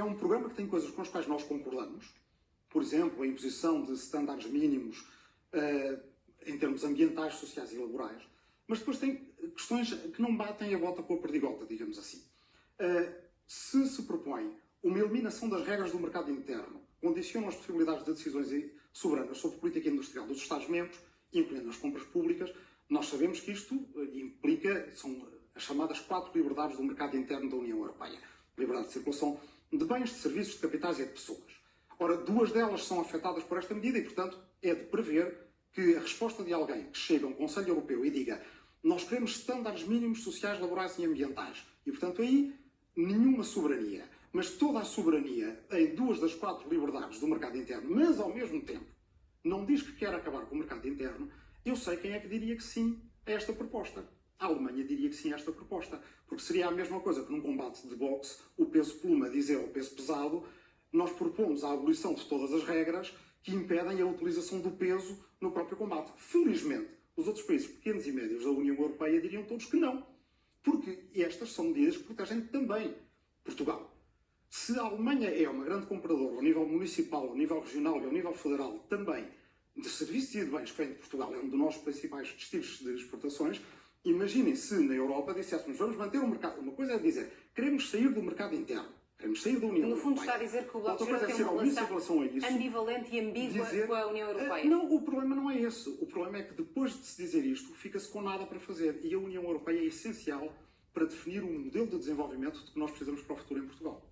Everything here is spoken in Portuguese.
é um programa que tem coisas com as quais nós concordamos, por exemplo, a imposição de estándares mínimos uh, em termos ambientais, sociais e laborais, mas depois tem questões que não batem a bota com a perdigota, digamos assim. Uh, se se propõe uma eliminação das regras do mercado interno, condicionam as possibilidades de decisões soberanas sobre política industrial dos Estados-membros, incluindo as compras públicas, nós sabemos que isto eh, implica, são as chamadas quatro liberdades do mercado interno da União Europeia. Liberdade de circulação de bens, de serviços, de capitais e de pessoas. Ora, duas delas são afetadas por esta medida e, portanto, é de prever que a resposta de alguém que chega a um Conselho Europeu e diga nós queremos estándares mínimos sociais, laborais e ambientais. E, portanto, aí nenhuma soberania. Mas toda a soberania em duas das quatro liberdades do mercado interno, mas ao mesmo tempo não diz que quer acabar com o mercado interno, eu sei quem é que diria que sim a esta proposta. A Alemanha diria que sim a esta proposta. Porque seria a mesma coisa que num combate de boxe o peso pluma dizer ao peso pesado nós propomos a abolição de todas as regras que impedem a utilização do peso no próprio combate. Felizmente, os outros países pequenos e médios da União Europeia diriam todos que não. Porque estas são medidas que protegem também Portugal. Se a Alemanha é uma grande compradora ao nível municipal, ao nível regional e ao nível federal também de serviços e de bens que vem de Portugal, é um dos nossos principais destinos de exportações, imaginem se na Europa disséssemos vamos manter o mercado. Uma coisa é dizer queremos sair do mercado interno. Queremos sair da União No fundo Europeia. está a dizer que o Bloco de Esquerda tem uma relação isso. ambivalente e ambígua dizer- com a União Europeia. Eh, Não, o problema não é esse. O problema é que depois de se dizer isto, fica-se com nada para fazer. E a União Europeia é essencial para definir um modelo de desenvolvimento de que nós precisamos para o futuro em Portugal.